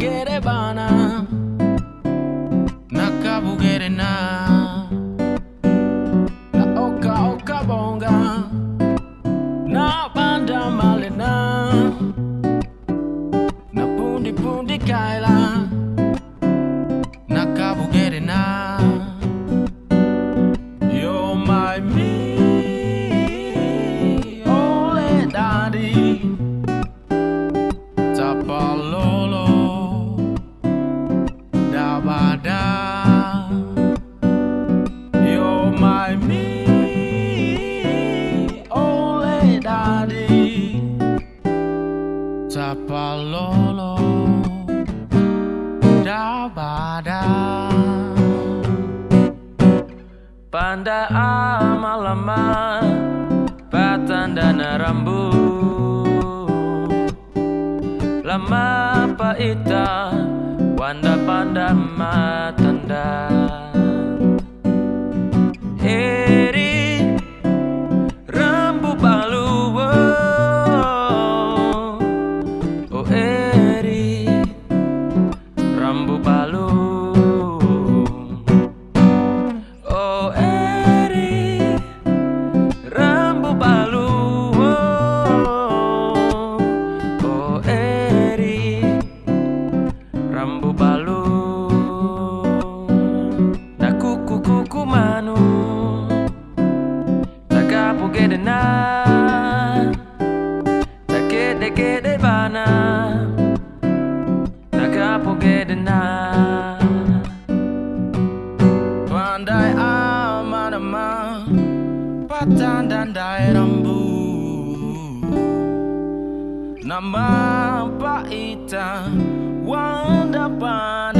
Takere gere bana Nakabugere na. Na oka oka bonga Na banda malena Na. Pundi pundi kaila Nakabugere na. You're my me, oh, ole daddy, tapalolo, dabada. Panda amalama Patandana rambu Lama paita Wanda panda matanda Rambu balu Na kuku kuku manu Tagapu gede na Takede gede bana Tagapu gede na Pandai aman-aman Patan dan rambu. Nama paita Wanda pada matanda